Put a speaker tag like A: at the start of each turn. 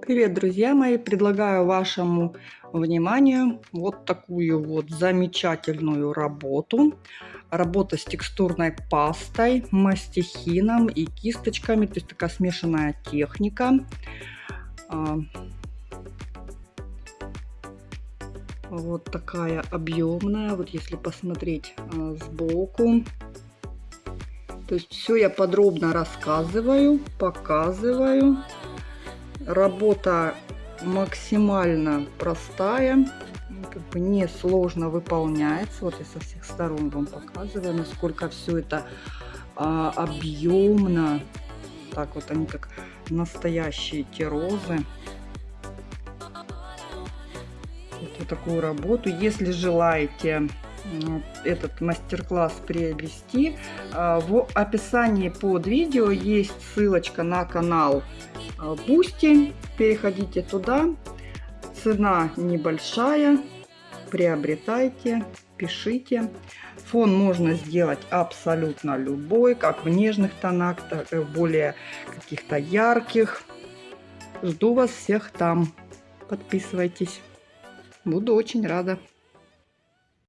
A: Привет, друзья мои! Предлагаю вашему вниманию вот такую вот замечательную работу. Работа с текстурной пастой, мастихином и кисточками. То есть такая смешанная техника. А, вот такая объемная. Вот если посмотреть а, сбоку. То есть все я подробно рассказываю, показываю. Работа максимально простая, как бы несложно выполняется. Вот я со всех сторон вам показываю, насколько все это а, объемно. Так вот они как настоящие те розы. Вот такую работу. Если желаете этот мастер-класс приобрести, а, в описании под видео есть ссылочка на канал Boosty. Переходите туда. Цена небольшая. Приобретайте, пишите. Фон можно сделать абсолютно любой, как в нежных тонах, так и в более каких-то ярких. Жду вас всех там. Подписывайтесь. Буду очень рада.